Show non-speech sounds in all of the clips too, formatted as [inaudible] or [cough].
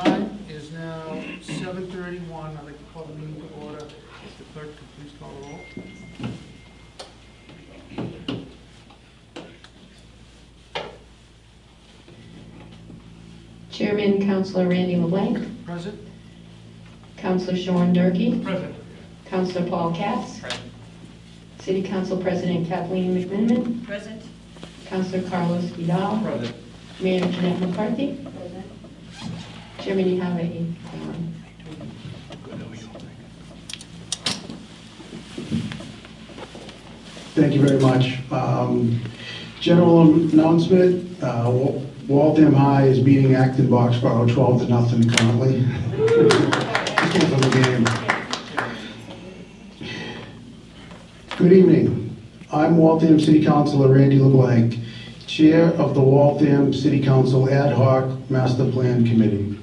time is now seven thirty-one. I'd like to call the meeting to order. If the clerk could please call the roll. Chairman, Councilor Randy LeBlanc, Present? Councilor Sean Durkee. Present. Councilor Paul Katz, City Council President Kathleen McMenimen, Present. Councilor Carlos Vidal, Present. Mayor Jeanette McCarthy. Chairman, quorum. Thank you very much. Um, General announcement, uh, Waltham High is beating Acton Boxborough 12 to nothing currently. Good evening. I'm Waltham City Councilor Randy LeBlanc, Chair of the Waltham City Council Ad hoc Master Plan Committee.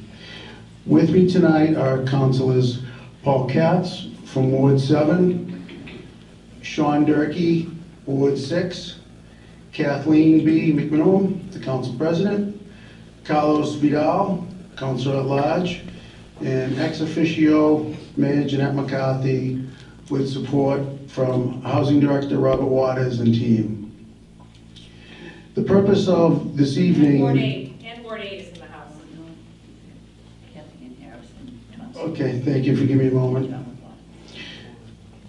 With me tonight are councilors Paul Katz from Ward 7, Sean Durkee, Ward 6, Kathleen B. McMenimen, the council president, Carlos Vidal, councilor at large, and ex officio Mayor Jeanette McCarthy with support from Housing Director Robert Waters and team. The purpose of this evening... Ward 8, and Ward 8 Okay, thank you for giving me a moment.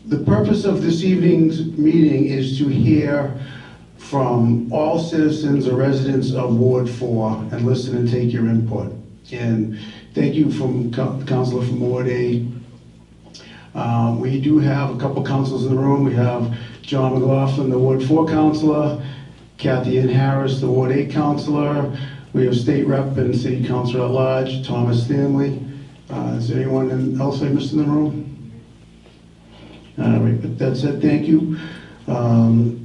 The purpose of this evening's meeting is to hear from all citizens or residents of Ward 4 and listen and take your input. And thank you from Co- Counselor from Ward 8. Um, We do have a couple councils in the room. We have John McLaughlin, the Ward 4 councilor, Cathyann Harris, the Ward 8 councilor. We have State Rep and City Councilor at Large, Thomas Stanley. Uh, Is there anyone else I missed in the room? All right, but that said, thank you. Um,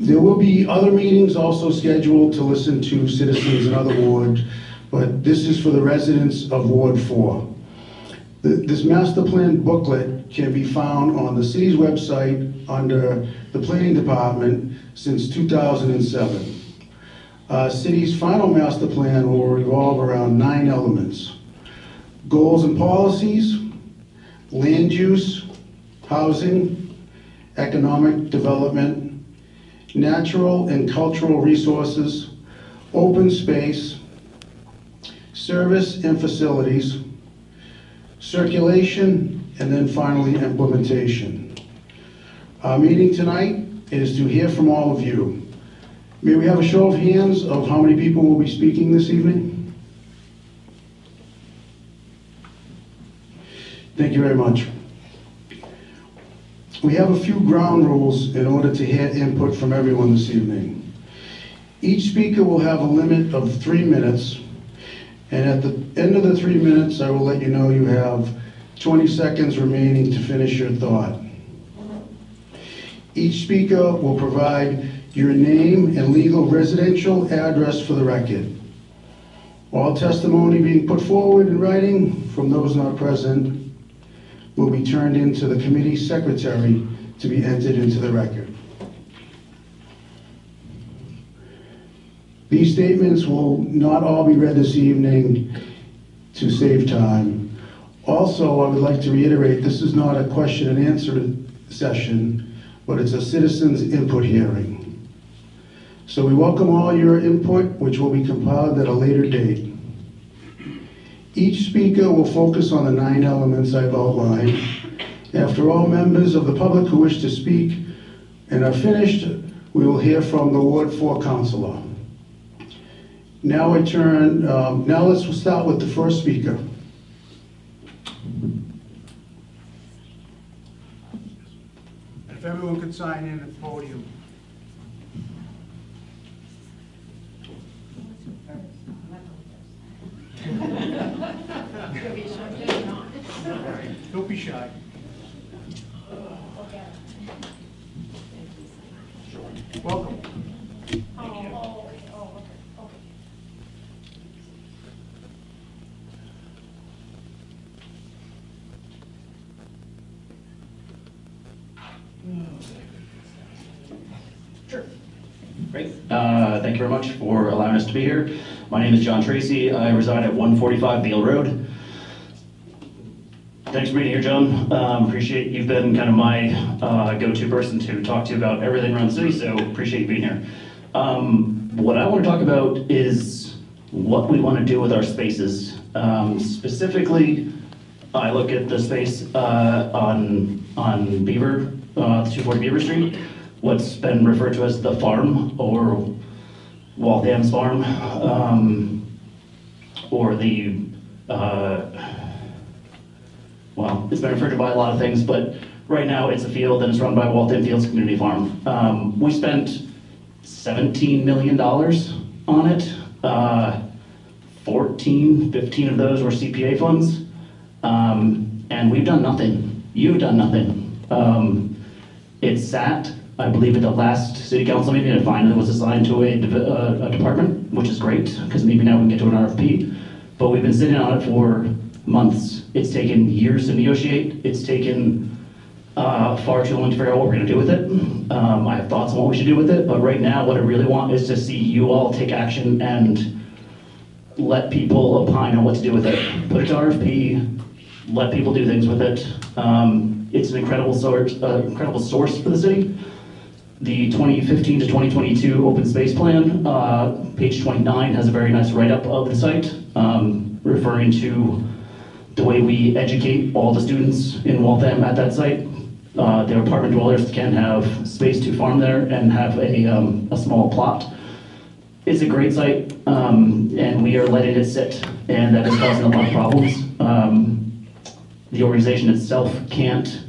There will be other meetings also scheduled to listen to citizens in other wards, but this is for the residents of Ward 4. Th- This master plan booklet can be found on the city's website under the planning department since 2007. Uh, City's final master plan will revolve around nine elements. Goals and policies, land use, housing, economic development, natural and cultural resources, open space, service and facilities, circulation, and then finally implementation. Our meeting tonight is to hear from all of you. May we have a show of hands of how many people will be speaking this evening? Thank you very much. We have a few ground rules in order to hear input from everyone this evening. Each speaker will have a limit of three minutes, and at the end of the three minutes, I will let you know you have 20 seconds remaining to finish your thought. Each speaker will provide your name and legal residential address for the record. All testimony being put forward in writing from those not present will be turned into the committee secretary to be entered into the record. These statements will not all be read this evening to save time. Also, I would like to reiterate, this is not a question and answer session, but it's a citizens input hearing. So we welcome all your input, which will be compiled at a later date. Each speaker will focus on the nine elements I've outlined. After all members of the public who wish to speak and are finished, we will hear from the Ward 4 counselor. Now I turn, um, now let's start with the first speaker. If everyone could sign in at the podium. Don't be shy. Welcome. Great. Uh, Thank you very much for allowing us to be here. My name is John Tracy. I reside at 145 Beal Road. For being here, John. Um, Appreciate, you've been kind of my uh, go-to person to talk to about everything around the city, so appreciate you being here. Um, What I want to talk about is what we want to do with our spaces. Um, Specifically, I look at the space uh, on, on Beaver, uh, 240 Beaver Street, what's been referred to as the farm, or Waltham's Farm, um, or the, uh, well, it's been referred to by a lot of things, but right now it's a field and it's run by Waltham Fields Community Farm. Um, we spent $17 million on it. Uh, 14, 15 of those were CPA funds. Um, and we've done nothing. You've done nothing. Um, it sat, I believe, at the last city council meeting, and finally was assigned to a, div- uh, a department, which is great, because maybe now we can get to an RFP. But we've been sitting on it for months. It's taken years to negotiate. It's taken uh, far too long to figure out what we're gonna do with it. Um, I have thoughts on what we should do with it, but right now, what I really want is to see you all take action and let people opine on what to do with it. Put it to RFP, let people do things with it. Um, it's an incredible source, uh, incredible source for the city. The 2015 to 2022 open space plan, uh, page 29 has a very nice write-up of the site, um, referring to the way we educate all the students in Waltham at that site. Uh, their apartment dwellers can have space to farm there and have a, um, a small plot. It's a great site, um, and we are letting it sit, and that is causing a lot of problems. Um, the organization itself can't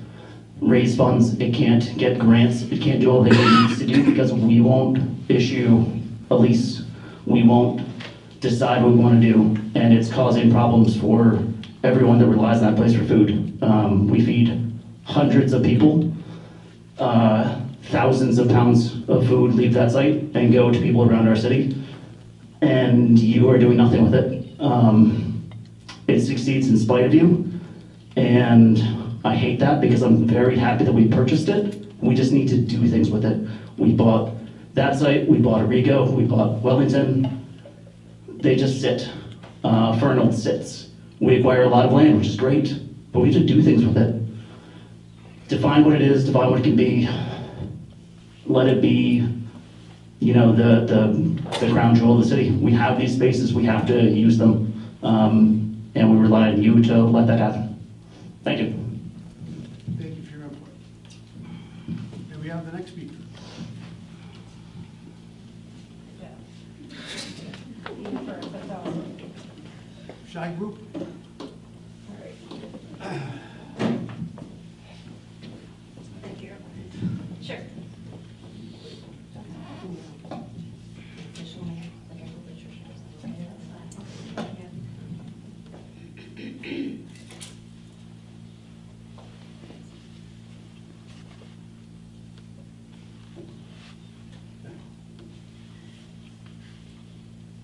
raise funds, it can't get grants, it can't do all that it needs to do because we won't issue a lease. We won't decide what we want to do, and it's causing problems for everyone that relies on that place for food. Um, we feed hundreds of people. Uh, thousands of pounds of food leave that site and go to people around our city, and you are doing nothing with it. Um, it succeeds in spite of you, and I hate that because I'm very happy that we purchased it. We just need to do things with it. We bought that site, we bought Arrigo, we bought Wellington. They just sit. Uh, Fernald sits. We acquire a lot of land, which is great, but we have to do things with it. Define what it is, define what it can be. Let it be, you know, the, the, the crown jewel of the city. We have these spaces, we have to use them. Um, and we rely on you to let that happen. Thank you. Thank you for your input. And we have the next speaker? Shy Group? Thank you. Sure.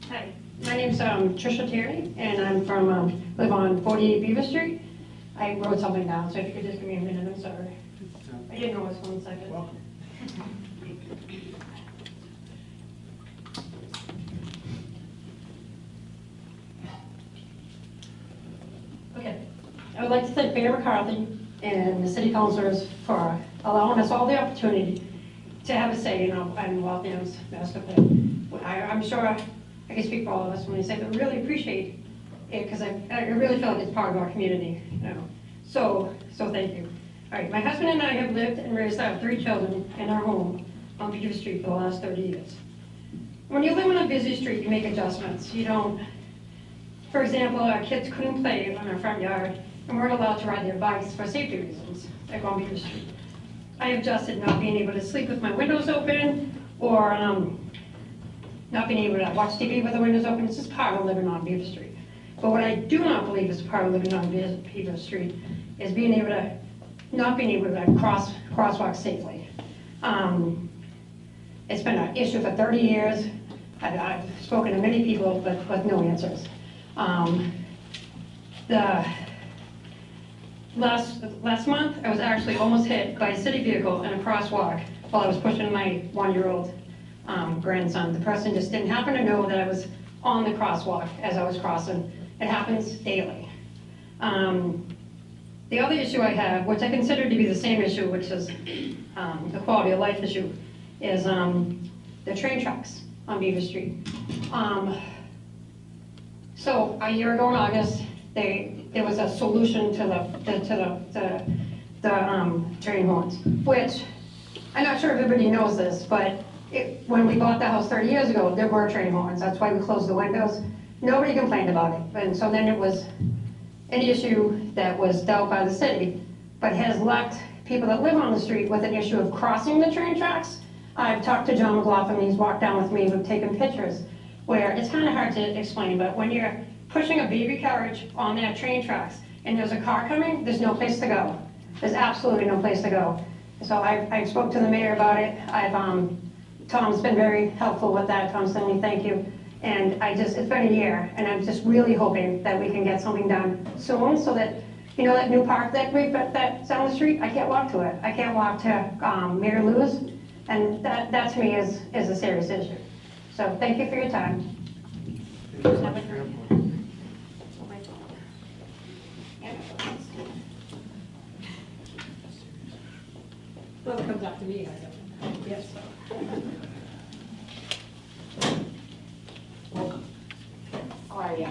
Hi, my name's um, Trisha Terry, and I'm from, um, live on 48 Beaver Street. I wrote something down, so if you could just give me a minute, I'm sorry. I didn't know it was one second. Welcome. Okay. I would like to thank Mayor McCarthy and the city councilors for allowing us all the opportunity to have a say in our, in Waltham's master plan. I, I'm sure I can speak for all of us when I say we really appreciate it, because I, I really feel like it's part of our community, you know. So, so thank you. All right, my husband and I have lived and raised our three children in our home on Beaver Street for the last 30 years. When you live on a busy street, you make adjustments. You don't for example, our kids couldn't play on our front yard and weren't allowed to ride their bikes for safety reasons at Long Beach Street. I adjusted not being able to sleep with my windows open or um, not being able to watch TV with the windows open. It's just part of living on Beaver Street. But what I do not believe is part of living on Be- Beaver Street is being able to, not being able to cross, crosswalk safely. Um, It's been an issue for 30 years. I've, I've spoken to many people, but with no answers. Um, The, last, last month, I was actually almost hit by a city vehicle in a crosswalk while I was pushing my one-year-old um, grandson. The person just didn't happen to know that I was on the crosswalk as I was crossing. It happens daily. Um, The other issue I have, which I consider to be the same issue, which is um, a quality of life issue, is um, the train tracks on Beaver Street. Um, So a year ago in August, they, there was a solution to the, the- to the, the, the um, train horns, which, I'm not sure if everybody knows this, but it, when we bought the house 30 years ago, there were train horns, that's why we closed the windows. Nobody complained about it, and so then it was an issue that was dealt by the city, but has left people that live on the street with an issue of crossing the train tracks. I've talked to John McLaughlin, he's walked down with me, we've taken pictures, where it's kind of hard to explain, but when you're pushing a baby carriage on that train tracks, and there's a car coming, there's no place to go. There's absolutely no place to go. So I, I spoke to the mayor about it, I've, um, Tom's been very helpful with that, Tom Stanley, thank you. And I just, it's been a year, and I'm just really hoping that we can get something done soon, so that, you know, that new park that we, that- that's down the street, I can't walk to it. I can't walk to, um, Lou's, and that, that to me is, is a serious issue. So thank you for your time. Well, it comes up to me, I yes. Welcome. How are you?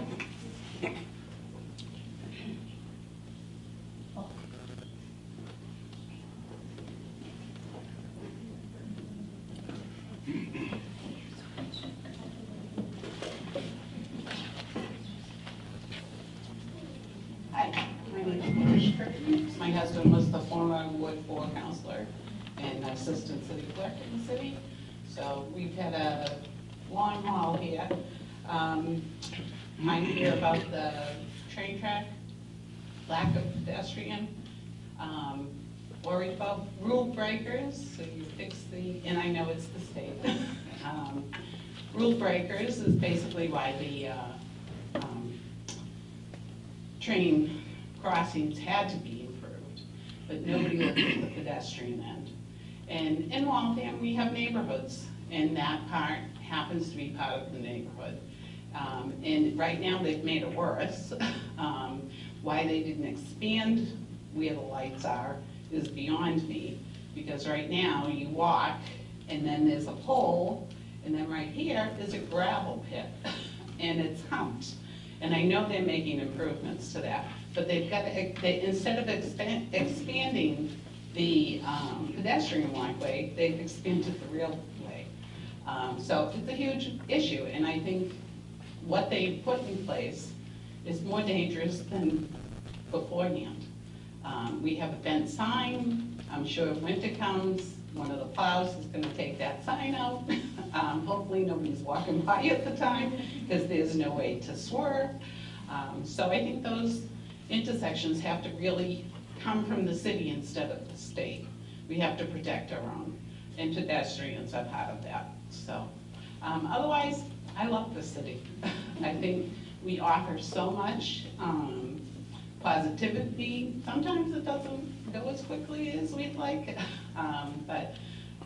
Hi, my husband was the former Ward Four counselor and assistant city clerk in the city. So we've had a long haul here. Um, I hear about the train track, lack of pedestrian, um, worried about rule breakers, so you fix the, and I know it's the state. Um, Rule breakers is basically why the, uh, um, train crossings had to be improved, but nobody looked at the pedestrian end. And in Waltham, we have neighborhoods, and that part happens to be part of the neighborhood. Um, And right now, they've made it worse. Um, Why they didn't expand where the lights are is beyond me, because right now, you walk, and then there's a pole, and then right here is a gravel pit, [laughs] and it's humped. And I know they're making improvements to that, but they've got, to- they, instead of expand, expanding the um, pedestrian walkway, they've expanded the railway. Um, So it's a huge issue, and I think what they put in place is more dangerous than beforehand. Um, We have a bent sign, I'm sure if winter comes, one of the plows is gonna take that sign out. [laughs] Um, Hopefully, nobody's walking [laughs] by at the time, because there's no way to swerve. Um, So I think those intersections have to really come from the city instead of the state. We have to protect our own, and pedestrians are part of that, so. um, Otherwise, I love the city. [laughs] I think we offer so much um, positivity. Sometimes it doesn't go as quickly as we'd like, [laughs] um, but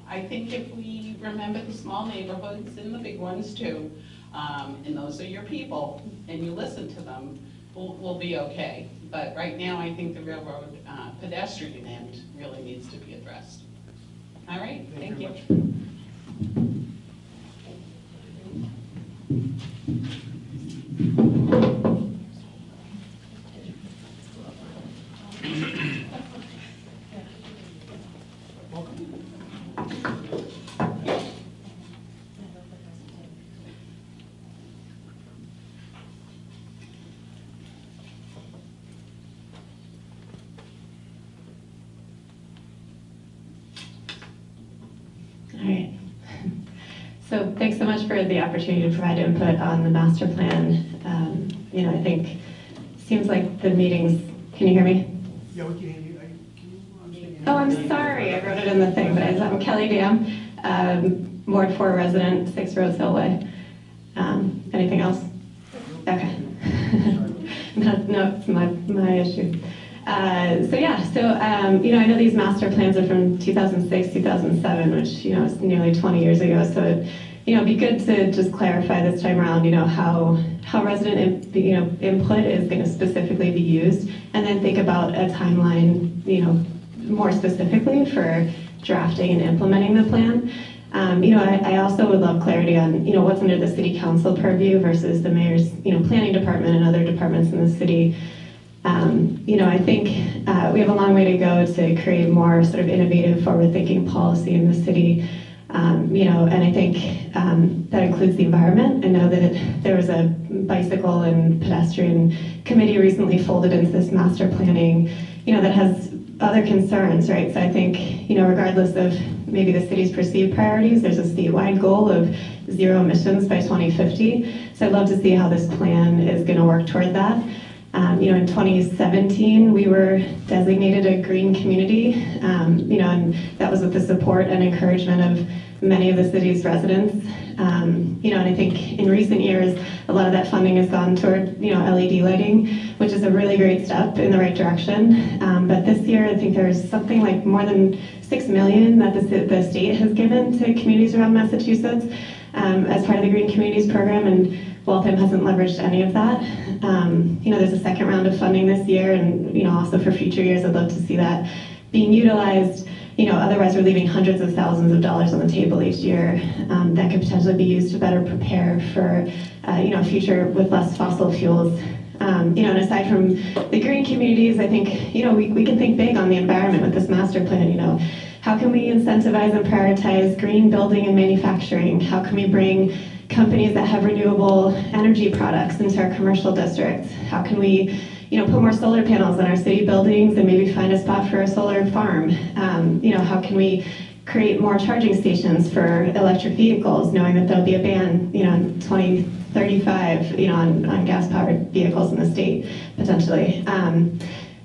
I think if we remember the small neighborhoods and the big ones too, um, and those are your people, and you listen to them, we'll, we'll be okay. But right now, I think the railroad uh, pedestrian end really needs to be addressed. All right, thank you. Thank you. Thanks so much for the opportunity to provide input on the master plan. Um, You know, I think, seems like the meetings, can you hear me? Yeah, we can hear you. Can you, say your name? Oh, I'm sorry, I wrote it in the thing, but I'm Kelly Dam, um, Ward 4 resident, 6 Rose Hill Way. Um, Anything else? Okay. [laughs] No, no, it's my, my issue. Uh, So yeah, so, um, you know, I know these master plans are from 2006, 2007, which, you know, is nearly 20 years ago, so it you know, it'd be good to just clarify this time around, you know, how, how resident, you know, input is gonna specifically be used, and then think about a timeline, you know, more specifically for drafting and implementing the plan. Um, you know, I, I also would love clarity on, you know, what's under the city council purview versus the mayor's, you know, planning department and other departments in the city. Um, you know, I think uh, we have a long way to go to create more sort of innovative, forward-thinking policy in the city. Um, you know, and I think um, that includes the environment. I know that there was a bicycle and pedestrian committee recently folded into this master planning, you know, that has other concerns, right? So I think, you know, regardless of maybe the city's perceived priorities, there's a statewide goal of zero emissions by 2050. So I'd love to see how this plan is going to work toward that. Um, you know, in 2017, we were designated a green community, um, you know, and that was with the support and encouragement of many of the city's residents. Um, you know, and I think in recent years, a lot of that funding has gone toward, you know, LED lighting, which is a really great step in the right direction. Um, but this year, I think there's something like more than six million that the, the state has given to communities around Massachusetts um, as part of the Green Communities Program, and Waltham hasn't leveraged any of that. Um, you know, there's a second round of funding this year, and you know, also for future years, I'd love to see that being utilized. You know, otherwise we're leaving hundreds of thousands of dollars on the table each year um, that could potentially be used to better prepare for, uh, you know, a future with less fossil fuels. Um, you know, and aside from the green communities, I think, you know, we, we can think big on the environment with this master plan, you know. How can we incentivize and prioritize green building and manufacturing? How can we bring companies that have renewable energy products into our commercial districts? How can we, you know, put more solar panels on our city buildings and maybe find a spot for a solar farm? Um, you know, how can we create more charging stations for electric vehicles, knowing that there'll be a ban, you know, in 2035, you know, on, on gas-powered vehicles in the state, potentially. Um,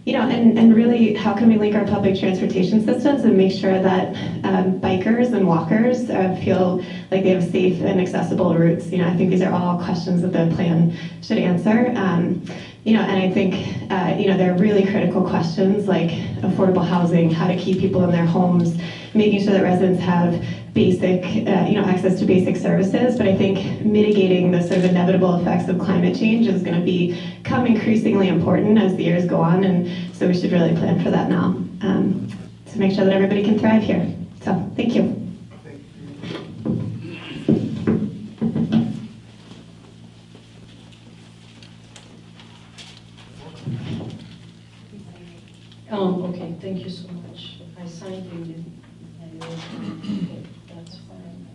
you know, and, and really, how can we link our public transportation systems and make sure that um, bikers and walkers uh, feel like they have safe and accessible routes? You know, I think these are all questions that the plan should answer. Um, you know, and I think, uh, you know, they're really critical questions like affordable housing, how to keep people in their homes, making sure that residents have basic, uh, you know, access to basic services. But I think mitigating the sort of inevitable effects of climate change is going to become increasingly important as the years go on. And so we should really plan for that now um, to make sure that everybody can thrive here. So thank you. Um, okay, thank you so much. I signed it. and, uh, okay, That's fine.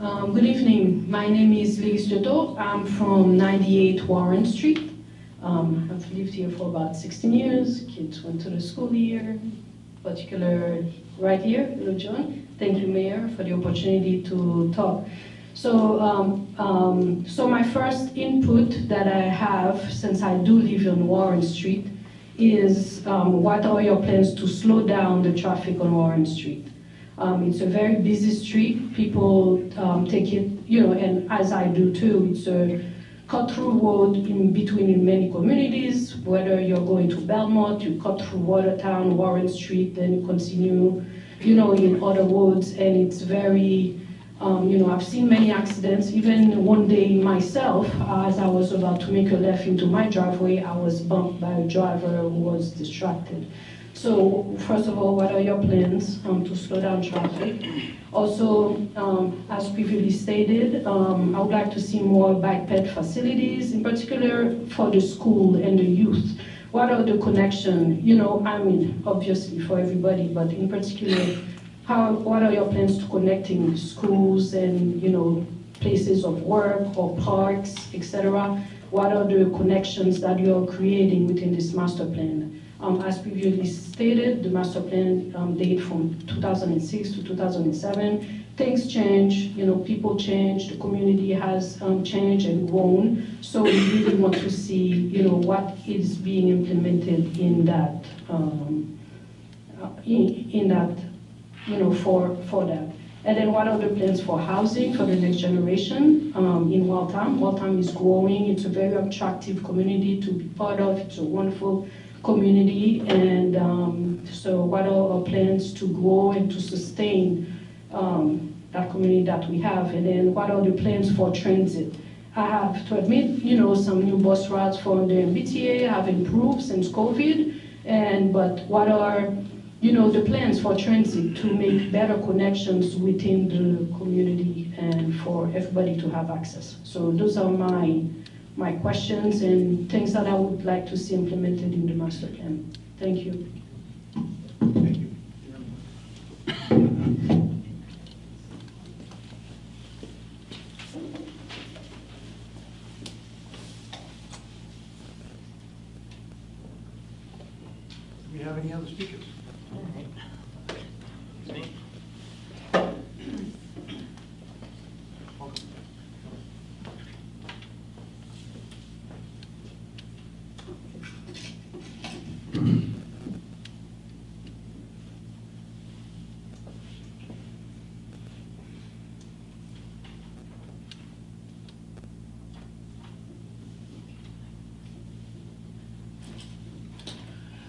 Um, good evening. My name is Lise Jodo. I'm from 98 Warren Street. Um, I've lived here for about 16 years. Kids went to the school here, particular right here, Little John. Thank you, Mayor, for the opportunity to talk. So, um, um, so my first input that I have, since I do live on Warren Street, is um, what are your plans to slow down the traffic on Warren Street? Um, it's a very busy street. People um, take it, you know, and as I do too, it's a cut-through road in between in many communities. Whether you're going to Belmont, you cut through Watertown, Warren Street, then you continue, you know, in other roads, and it's very, um, you know, I've seen many accidents. Even one day myself, as I was about to make a left into my driveway, I was bumped by a driver who was distracted. So first of all, what are your plans um, to slow down traffic? Also, um, as previously stated, um, I would like to see more bike ped facilities, in particular for the school and the youth. What are the connection? You know, I mean, obviously for everybody, but in particular, how, what are your plans to connecting schools and, you know, places of work or parks, etc.? What are the connections that you're creating within this master plan? Um, as previously stated, the master plan um, date from 2006 to 2007. Things change, you know, people change, the community has um, changed and grown. So we really want to see, you know, what is being implemented in that, um, uh, in, in that, you know, for, for that. And then what are the plans for housing for the next generation um, in Waltham? Waltham is growing. It's a very attractive community to be part of. It's a wonderful community. And um, so what are our plans to grow and to sustain um, that community that we have? And then what are the plans for transit? I have to admit, you know, some new bus routes for the MBTA have improved since COVID. And, but what are, you know, the plans for transit to make better connections within the community and for everybody to have access? So those are my, my questions and things that I would like to see implemented in the master plan. Thank you. Thank you. Do we have any other speakers?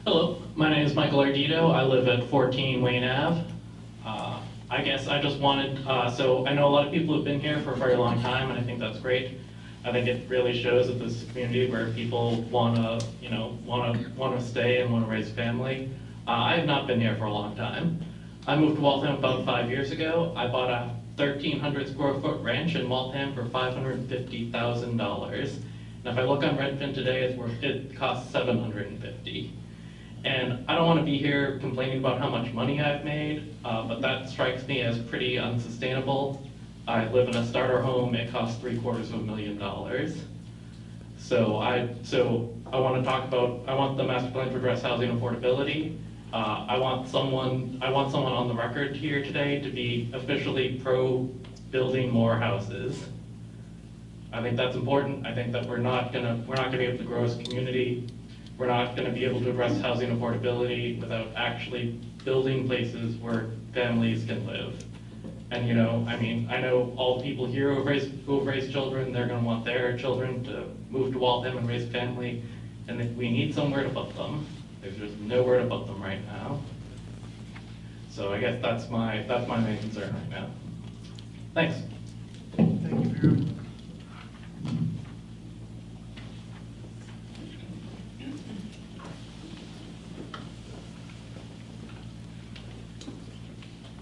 Hello, Ardito. I live at 14 Wayne Ave. Uh, I guess I just wanted, uh, so I know a lot of people have been here for a very long time, and I think that's great. I think it really shows that this community where people want to, you know, want to want to stay and want to raise family. Uh, I have not been here for a long time. I moved to Waltham about five years ago. I bought a 1,300 square foot ranch in Waltham for $550,000. And if I look on Redfin today, it's worth, it costs 750. And I don't want to be here complaining about how much money I've made, uh, but that strikes me as pretty unsustainable. I live in a starter home, it costs three quarters of a million dollars. So I, so I want to talk about, I want the master plan to address housing affordability. Uh, I want someone, I want someone on the record here today to be officially pro building more houses. I think that's important. I think that we're not gonna, we're not gonna be able to grow as a community. We're not gonna be able to address housing affordability without actually building places where families can live. And, you know, I mean, I know all people here who have raised, who have raised children, they're gonna want their children to move to Waltham and raise a family. And we need somewhere to put them, there's just nowhere to put them right now. So I guess that's my, that's my main concern right now. Thanks. Thank you, Vera.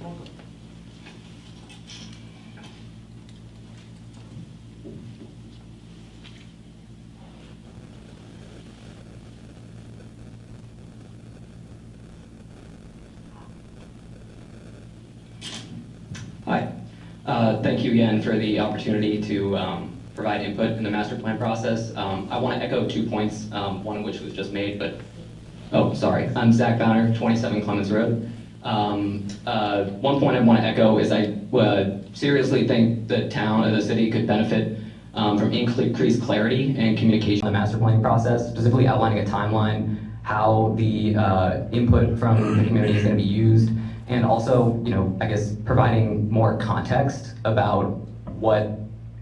Welcome. Hi. Uh, Thank you again for the opportunity to um, provide input in the master plan process. Um, I want to echo two points, um, one of which was just made, but, oh, sorry. I'm Zach Bowner, 27 Clemens Road. Um, uh, One point I want to echo is I uh, seriously think the town or the city could benefit um, from increased clarity and communication in the master planning process, specifically outlining a timeline, how the uh, input from the community is going to be used, and also, you know, I guess providing more context about what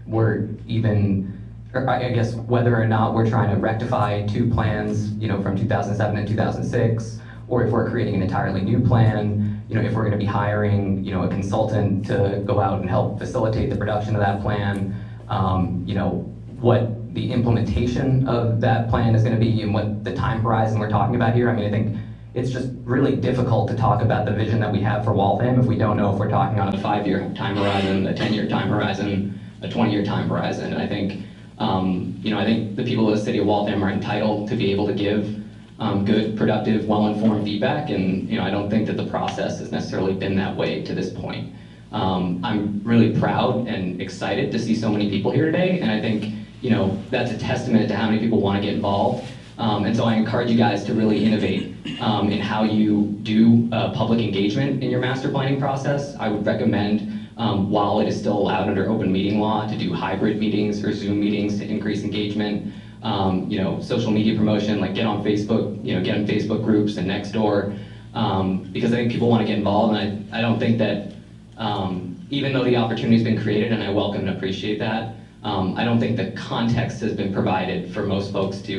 we're even, or I guess whether or not we're trying to rectify two plans, you know, from 2007 and 2006, or if we're creating an entirely new plan, you know, if we're going to be hiring, you know, a consultant to go out and help facilitate the production of that plan, um, you know, what the implementation of that plan is going to be and what the time horizon we're talking about here. I mean, I think it's just really difficult to talk about the vision that we have for Waltham if we don't know if we're talking on a five-year time horizon, a 10-year time horizon, a 20-year time horizon. And I think, um, you know, I think the people of the city of Waltham are entitled to be able to give um, good, productive, well-informed feedback. And, you know, I don't think that the process has necessarily been that way to this point. Um, I'm really proud and excited to see so many people here today. And I think, you know, that's a testament to how many people want to get involved. Um, and so I encourage you guys to really innovate um, in how you do uh, public engagement in your master planning process. I would recommend, um, while it is still allowed under open meeting law, to do hybrid meetings or Zoom meetings to increase engagement. Um, you know, social media promotion, like get on Facebook, you know, get in Facebook groups and Nextdoor, um, because I think people want to get involved, and I, I don't think that Um, even though the opportunity's been created, and I welcome and appreciate that, I don't think the context has been provided for most folks to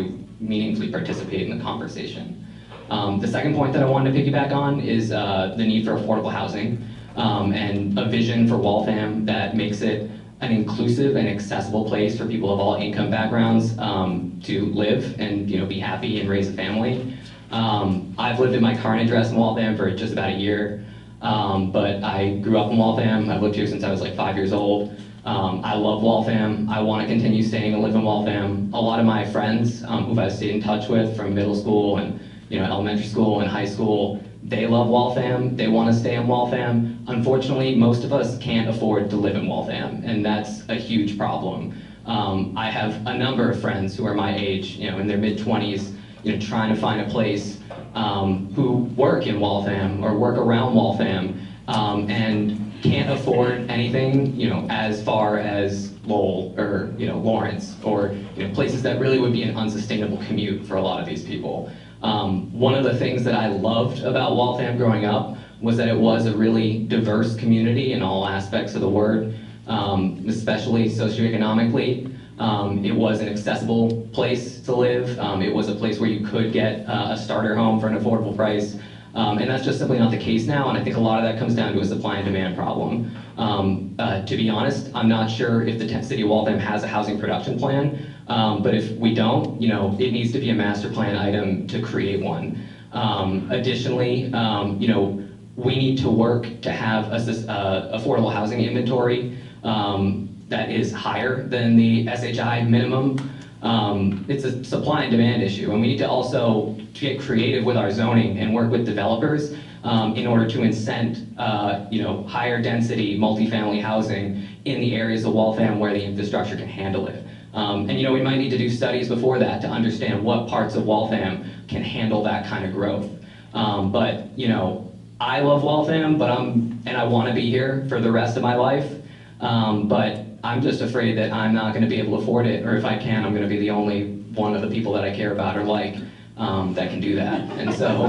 meaningfully participate in the conversation. Um, the second point that I wanted to piggyback on is uh, the need for affordable housing um, and a vision for Waltham that makes it an inclusive and accessible place for people of all income backgrounds um, to live and you know be happy and raise a family. Um, I've lived in my current address in Waltham for just about a year, um, but I grew up in Waltham. I've lived here since I was like five years old. Um, I love Waltham. I want to continue staying and live in Waltham. A lot of my friends um, who I've stayed in touch with from middle school and you know elementary school and high school, they love Waltham. They want to stay in Waltham. Unfortunately, most of us can't afford to live in Waltham, and that's a huge problem. Um, I have a number of friends who are my age, you know, in their mid 20s, you know, trying to find a place um, who work in Waltham or work around Waltham um, and can't afford anything, you know, as far as Lowell or, you know, Lawrence or, you know, places that really would be an unsustainable commute for a lot of these people. Um, one of the things that I loved about Waltham growing up was that it was a really diverse community in all aspects of the word, um, especially socioeconomically. Um, it was an accessible place to live. Um, it was a place where you could get uh, a starter home for an affordable price. Um, and that's just simply not the case now, and I think a lot of that comes down to a supply and demand problem. Um, uh, to be honest, I'm not sure if the city of Waltham has a housing production plan, um, but if we don't, you know, it needs to be a master plan item to create one. Um, additionally, um, you know, we need to work to have a, uh, affordable housing inventory um, that is higher than the SHI minimum. Um, it's a supply and demand issue, and we need to also get creative with our zoning and work with developers um, in order to incent, uh, you know, higher density multifamily housing in the areas of Waltham where the infrastructure can handle it. Um, and you know, we might need to do studies before that to understand what parts of Waltham can handle that kind of growth. Um, but you know, I love Waltham, but I'm and I want to be here for the rest of my life. Um, but I'm just afraid that I'm not going to be able to afford it, or if I can, I'm going to be the only one of the people that I care about or like um, that can do that. And so,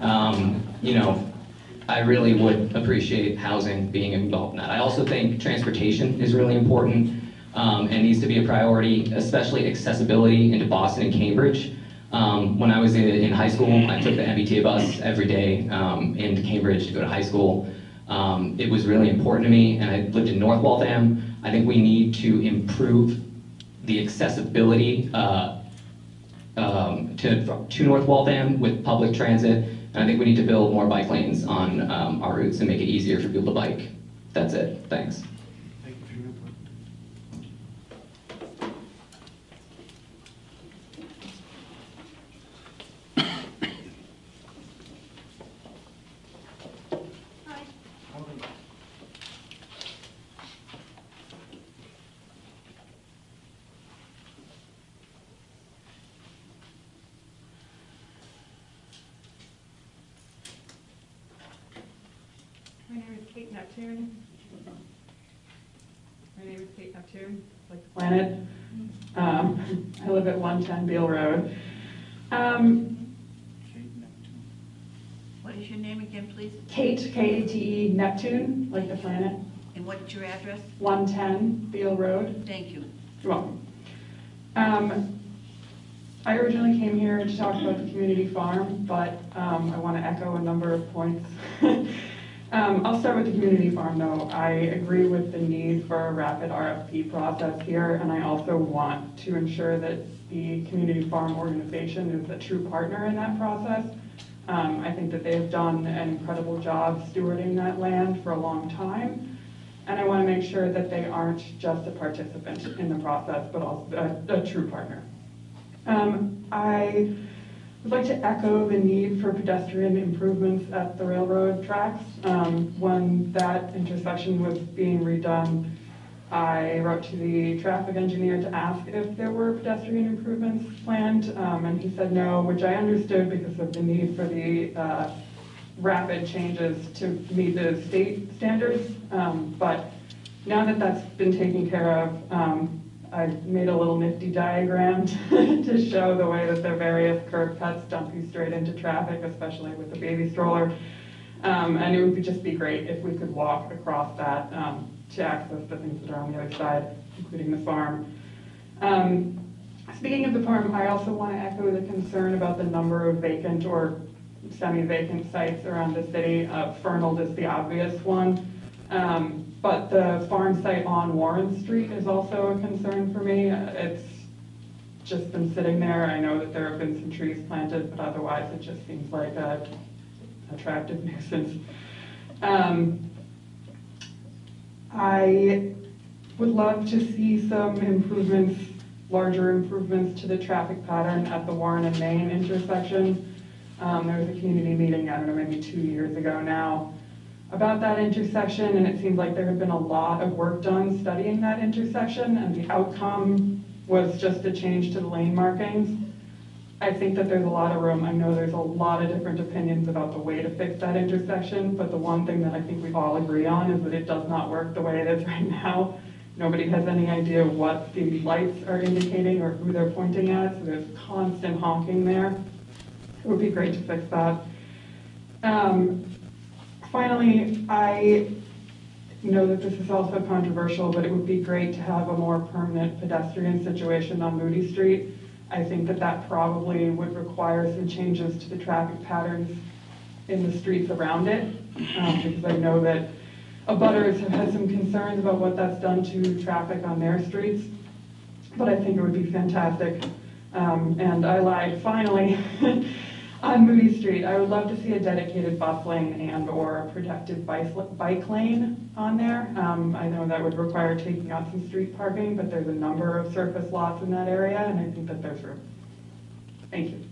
um, you know, I really would appreciate housing being involved in that. I also think transportation is really important um, and needs to be a priority, especially accessibility into Boston and Cambridge. Um, when I was in, in high school, I took the MBTA bus every day um, into Cambridge to go to high school. Um, it was really important to me, and I lived in North Waltham. I think we need to improve the accessibility uh, um, to, to North Waltham with public transit, and I think we need to build more bike lanes on um, our routes and make it easier for people to bike. That's it. Thanks. Thank you for your input. Hi. My name is Kate Neptune. My name is Kate Neptune, like the planet. Um, I live at 110 Beale Road. Um, What is your name again, please? Kate, K-A-T-E, Neptune, like the planet, And what's your address? 110 Beale Road. Thank you. You're welcome. Um, I originally came here to talk about the community farm, but um, I want to echo a number of points. [laughs] Um, I'll start with the community farm, though. I agree with the need for a rapid RFP process here, and I also want to ensure that the community farm organization is a true partner in that process. Um, I think that they've done an incredible job stewarding that land for a long time, and I want to make sure that they aren't just a participant in the process, but also a, a true partner. Um, I would like to echo the need for pedestrian improvements at the railroad tracks. Um, when that intersection was being redone, I wrote to the traffic engineer to ask if there were pedestrian improvements planned, um, and he said no, which I understood because of the need for the uh, rapid changes to meet the state standards. Um, but now that that's been taken care of, um, I made a little nifty diagram [laughs] to show the way that the various curb cuts dump you straight into traffic, especially with the baby stroller. Um, and it would just be great if we could walk across that, um, to access the things that are on the other side, including the farm. Um, speaking of the farm, I also want to echo the concern about the number of vacant or semi-vacant sites around the city. Uh, Fernald is the obvious one. Um, but the farm site on Warren Street is also a concern for me. It's just been sitting there. I know that there have been some trees planted, but otherwise it just seems like a attractive [laughs] nuisance. Um, I would love to see some improvements, larger improvements to the traffic pattern at the Warren and Main intersection. Um, there was a community meeting, I don't know, maybe two years ago now, about that intersection, and it seemed like there had been a lot of work done studying that intersection, and the outcome was just a change to the lane markings. I think that there's a lot of room, I know there's a lot of different opinions about the way to fix that intersection, but the one thing that I think we all agree on is that it does not work the way it is [laughs] right now. Nobody has any idea what the lights are indicating or who they're pointing at, so there's constant honking there. It would be great to fix that. Um, Finally, I know that this is also controversial, but it would be great to have a more permanent pedestrian situation on Moody Street. I think that that probably would require some changes to the traffic patterns in the streets around it, um, because I know that abutters have had some concerns about what that's done to traffic on their streets. But I think it would be fantastic. Um, and I lied, finally, [laughs] on Moody Street, I would love to see a dedicated bus lane and/or a protected bike, bike lane on there. Um, I know that would require taking out some street parking, but there's a number of surface lots in that area, and I think that there's room. Thank you.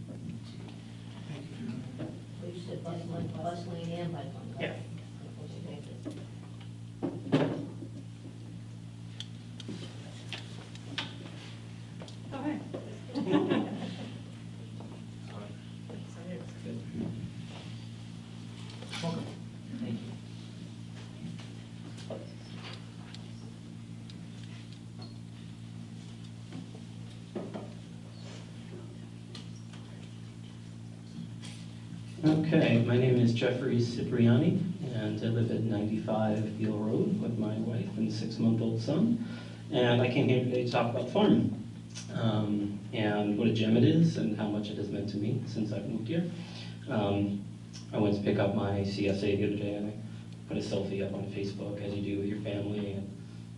You bus lane, bus lane and bike lane? Okay, my name is Jeffrey Cipriani, and I live at 95 Beal Road with my wife and six-month-old son. And I came here today to talk about farming, um, and what a gem it is, and how much it has meant to me since I've moved here. Um, I went to pick up my CSA the other day, and I put a selfie up on Facebook, as you do with your family, and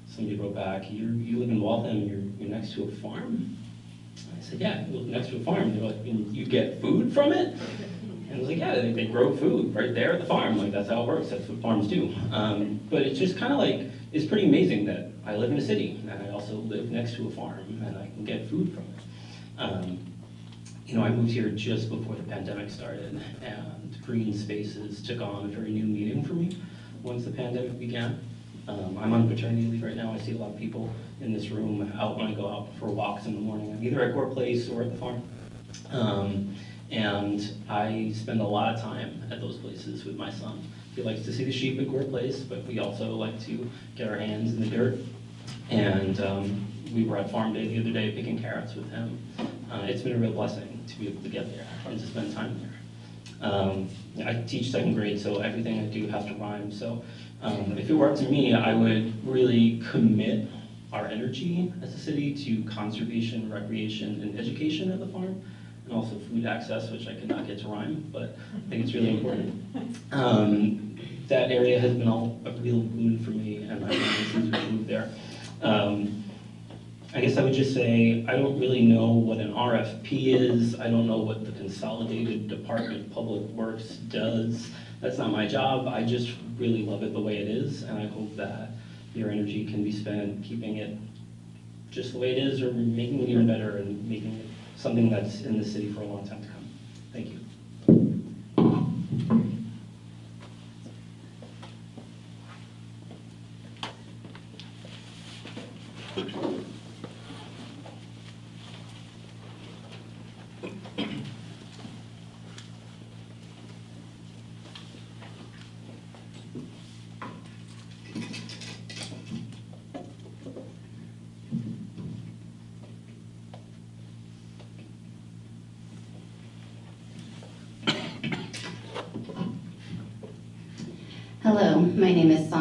somebody wrote back, you you live in Waltham, and you're, you're next to a farm? I said, yeah, next to a farm. They're like, you get food from it? And I was like, yeah, they, they grow food right there at the farm. Like, that's how it works. That's what farms do. Um, but it's just kind of like, it's pretty amazing that I live in a city and I also live next to a farm and I can get food from it. Um, you know, I moved here just before the pandemic started and green spaces took on a very new meaning for me once the pandemic began. Um, I'm on paternity leave right now. I see a lot of people in this room out when I go out for walks in the morning. I'm either at Gore Place or at the farm. Um, and I spend a lot of time at those places with my son. He likes to see the sheep at Gore Place, but we also like to get our hands in the dirt. And um, we were at farm day the other day picking carrots with him. Uh, it's been a real blessing to be able to get there and to spend time there. Um, I teach second grade, so everything I do has to rhyme. So um, if it were up to me, I would really commit our energy as a city to conservation, recreation, and education at the farm and also food access, which I could not get to rhyme, but I think it's really important. [laughs] Um, that area has been all, a real boon for me and my family since we moved there. Um, I guess I would just say, I don't really know what an RFP is. I don't know what the Consolidated Department of Public Works does. That's not my job. I just really love it the way it is, and I hope that your energy can be spent keeping it just the way it is or making it even better and making it something that's in the city for a long time to come.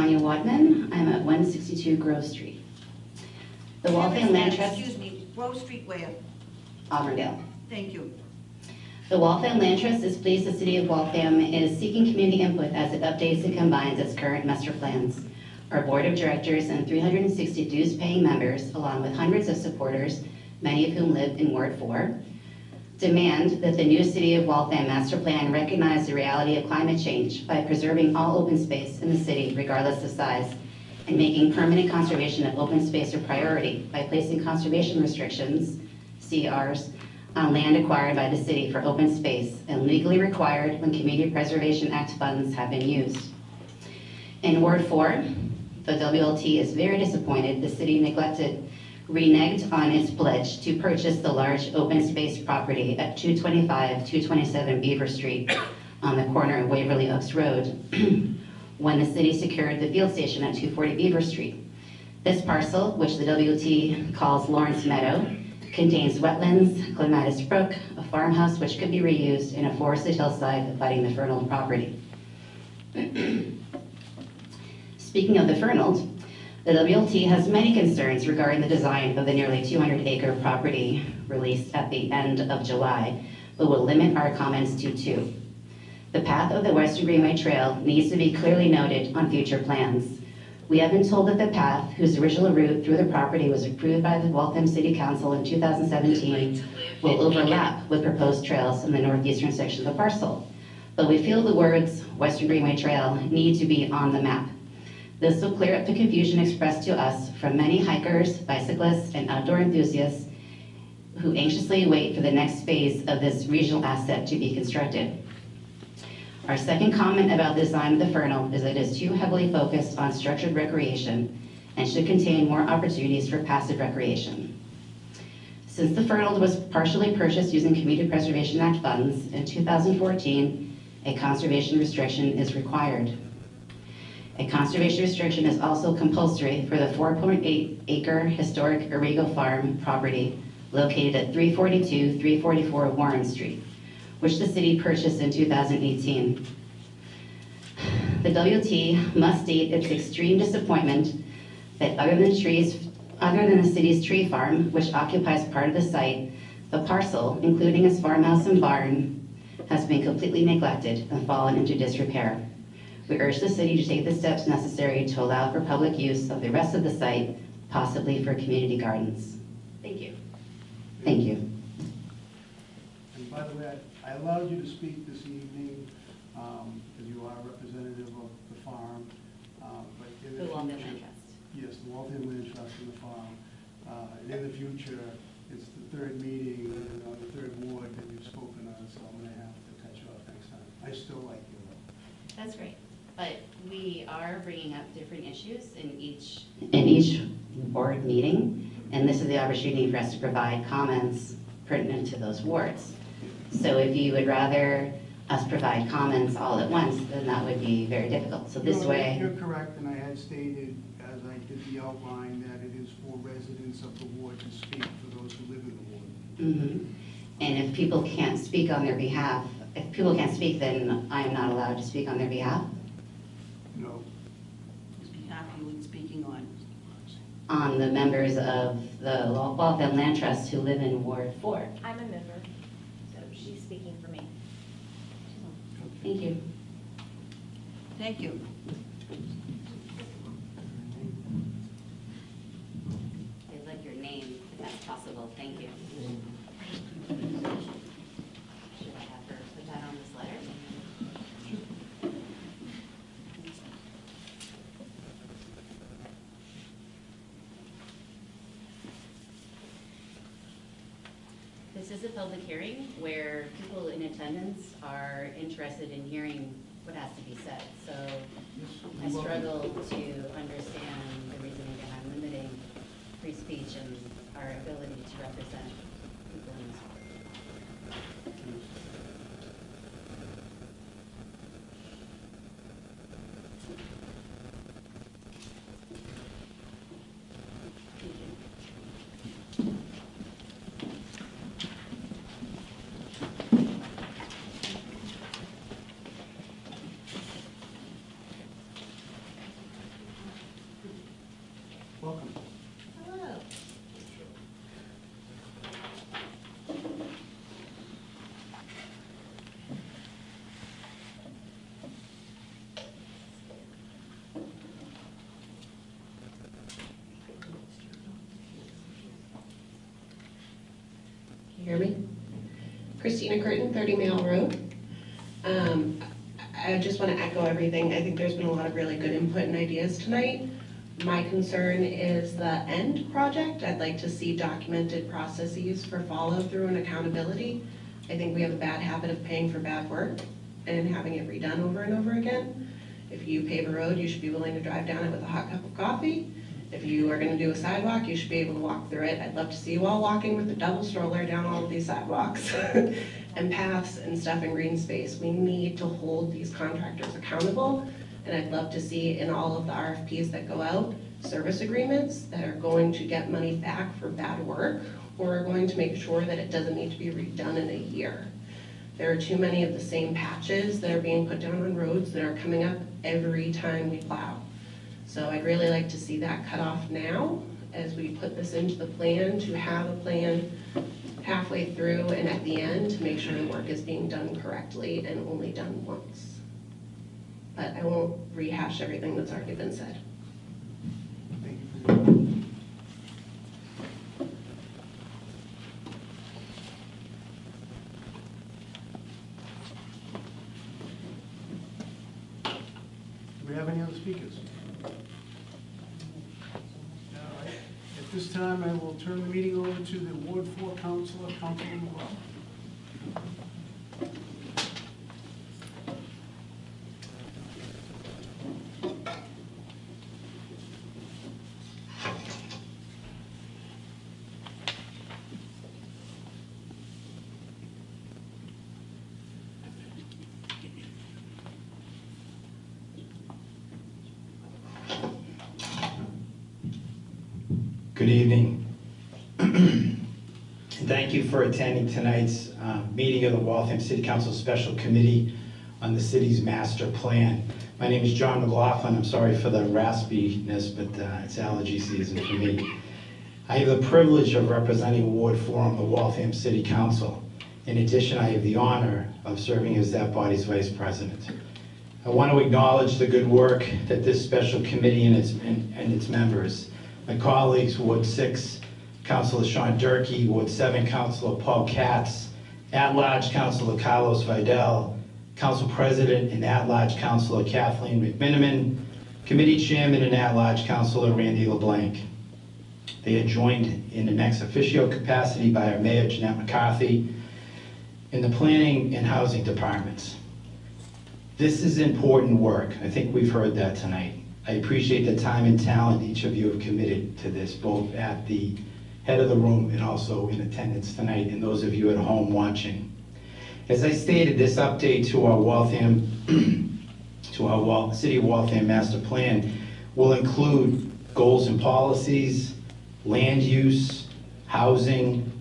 Sonia Wadman. I'm at 162 Grove Street. The Waltham Land Trust, Excuse me, Grove Street where? Auburndale. Thank you. The Waltham Land Trust is pleased the City of Waltham is seeking community input as it updates and combines its current master plans. Our Board of Directors and 360 dues-paying members, along with hundreds of supporters, many of whom live in Ward 4, demand that the new City of Waltham Master Plan recognize the reality of climate change by preserving all open space in the city regardless of size, and making permanent conservation of open space a priority by placing conservation restrictions, CRs, on land acquired by the city for open space and legally required when Community Preservation Act funds have been used. In Ward 4, the WLT is very disappointed the city neglected, reneged on its pledge to purchase the large open space property at 225, 227 Beaver Street on the corner of Waverly Oaks Road [clears throat] when the city secured the field station at 240 Beaver Street. This parcel, which the WT calls Lawrence Meadow, contains wetlands, clematis brook, a farmhouse which could be reused, and a forested hillside abutting the Fernald property. [clears throat] Speaking of the Fernald, the WLT has many concerns regarding the design of the nearly 200-acre property released at the end of July, but will limit our comments to two. The path of the Western Greenway Trail needs to be clearly noted on future plans. We have been told that the path, whose original route through the property was approved by the Waltham City Council in 2017, will overlap with proposed trails in the northeastern section of the parcel. But we feel the words Western Greenway Trail need to be on the map. This will clear up the confusion expressed to us from many hikers, bicyclists, and outdoor enthusiasts who anxiously wait for the next phase of this regional asset to be constructed. Our second comment about the design of the Fernald is that it is too heavily focused on structured recreation and should contain more opportunities for passive recreation. Since the Fernald was partially purchased using Community Preservation Act funds, in 2014, a conservation restriction is required. A conservation restriction is also compulsory for the 4.8 acre historic Arrigo Farm property located at 342, 344 Warren Street, which the city purchased in 2018. The WT must state its extreme disappointment that other than trees, other than the city's tree farm, which occupies part of the site, the parcel, including its farmhouse and barn, has been completely neglected and fallen into disrepair. We urge the city to take the steps necessary to allow for public use of the rest of the site, possibly for community gardens. Thank you. Thank you. And by the way, I I allowed you to speak this evening, um, because you are a representative of the farm, uh, but in the The Waltham future- Land Trust. Yes, the Waltham Land Trust and the farm. Uh, And in the future, it's the third meeting and on the third ward that you've spoken on, so I'm gonna have to cut you off next time. I still like you though. That's great, but we are bringing up different issues in each. In each board meeting, and this is the opportunity for us to provide comments pertinent to those wards. So if you would rather us provide comments all at once, then that would be very difficult. So this No, way, You're correct, and I had stated, as I did the outline, that it is for residents of the ward to speak for those who live in the ward. Mhm. and if people can't speak on their behalf, if people can't speak, then I am not allowed to speak on their behalf, No. Whose behalf are you speaking on? on the members of the Waltham Land Trust who live in Ward Four. I'm a member, so she's speaking for me. Thank you. Thank you. I'd like your name, if that's possible, thank you. Should I have her put that on this letter? This is a public hearing where people in attendance are interested in hearing what has to be said. So I struggle to understand the reasoning behind limiting free speech and our ability to represent people in this world. Hear me? Christina Curtin, 30 Mail Road. Um, I just want to echo everything. I think there's been a lot of really good input and ideas tonight. My concern is the end project. I'd like to see documented processes for follow-through and accountability. I think we have a bad habit of paying for bad work and having it redone over and over again. If you pave a road, you should be willing to drive down it with a hot cup of coffee. You are gonna do a sidewalk, you should be able to walk through it. I'd love to see you all walking with a double stroller down all of these sidewalks [laughs] and paths and stuff in green space. We need to hold these contractors accountable. And I'd love to see in all of the RFPs that go out, service agreements that are going to get money back for bad work or are going to make sure that it doesn't need to be redone in a year. There are too many of the same patches that are being put down on roads that are coming up every time we plow. So I'd really like to see that cut off now as we put this into the plan, to have a plan halfway through and at the end to make sure the work is being done correctly and only done once. But I won't rehash everything that's already been said. Do we have any other speakers? All right. At this time, I will turn the meeting over to the Ward Four Councilor, Councilor McGraw. Good evening. [clears throat] Thank you for attending tonight's uh, meeting of the Waltham City Council Special Committee on the city's master plan. My name is John McLaughlin. I'm sorry for the raspiness, but uh, it's allergy season for me. I have the privilege of representing Ward 4 on the Waltham City Council. In addition, I have the honor of serving as that body's vice president. I want to acknowledge the good work that this special committee and its, and and its members my colleagues, Ward 6, Councilor Sean Durkee, Ward 7, Councilor Paul Katz, at-large Councilor Carlos Vidal, Council President and at-large Councilor Kathleen McMenimen, Committee Chairman and at-large Councilor Randy LeBlanc. They are joined in an ex officio capacity by our Mayor Jeanette McCarthy in the Planning and Housing Departments. This is important work. I think we've heard that tonight. I appreciate the time and talent each of you have committed to this, both at the head of the room and also in attendance tonight, and those of you at home watching. As I stated, this update to our Waltham, [clears throat] to our Wal- City of Waltham Master Plan will include goals and policies, land use, housing,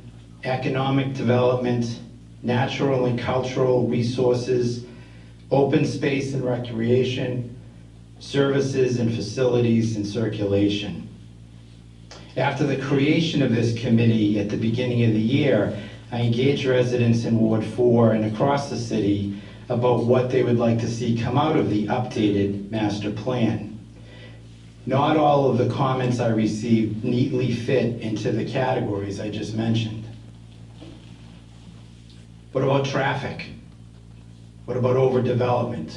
economic development, natural and cultural resources, open space and recreation, services and facilities and circulation. After the creation of this committee at the beginning of the year, I engaged residents in Ward 4 and across the city about what they would like to see come out of the updated master plan. Not all of the comments I received neatly fit into the categories I just mentioned. What about traffic? What about overdevelopment?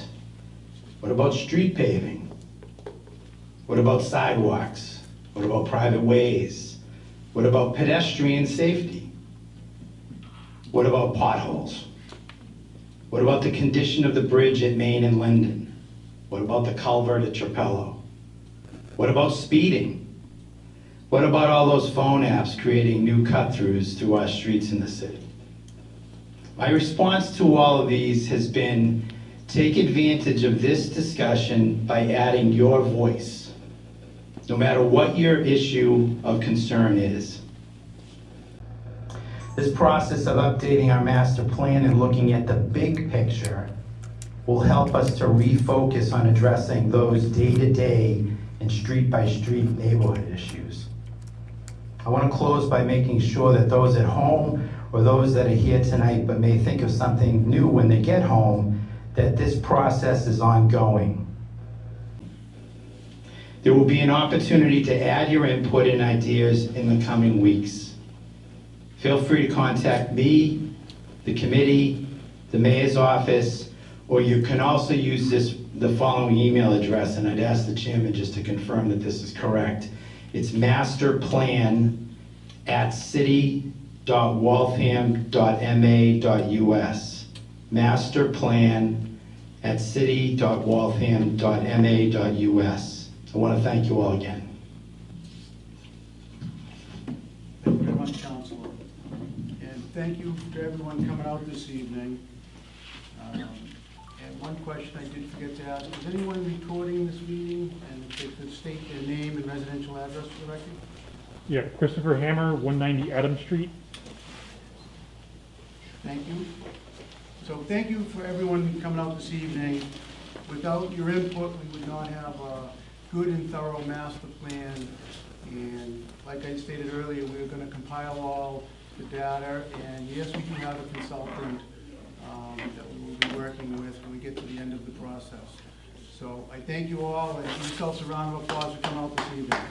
What about street paving? What about sidewalks? What about private ways? What about pedestrian safety? What about potholes? What about the condition of the bridge at Main and Linden? What about the culvert at Trapelo? What about speeding? What about all those phone apps creating new cut-throughs through our streets in the city? My response to all of these has been take advantage of this discussion by adding your voice, no matter what your issue of concern is. This process of updating our master plan and looking at the big picture will help us to refocus on addressing those day-to-day and street-by-street neighborhood issues. I want to close by making sure that those at home or those that are here tonight but may think of something new when they get home, that this process is ongoing. There will be an opportunity to add your input and ideas in the coming weeks. feel free to contact me, the committee, the mayor's office, or you can also use this, the following email address, and I'd ask the chairman just to confirm that this is correct. It's masterplan@city.waltham.ma.us. Masterplan@city.waltham.ma.us. I want to thank you all again. Thank you very much, Counselor. And thank you to everyone coming out this evening. Um, And one question I did forget to ask, is anyone recording this meeting? And if they could state their name and residential address for the record? Yeah, Christopher Hammer, 190 Adams Street. Thank you. So thank you for everyone coming out this evening. Without your input, we would not have a good and thorough master plan. And like I stated earlier, we're gonna compile all the data. And yes, we do have a consultant um, that we will be working with when we get to the end of the process. So I thank you all, and give yourselves a round of applause for coming out this evening.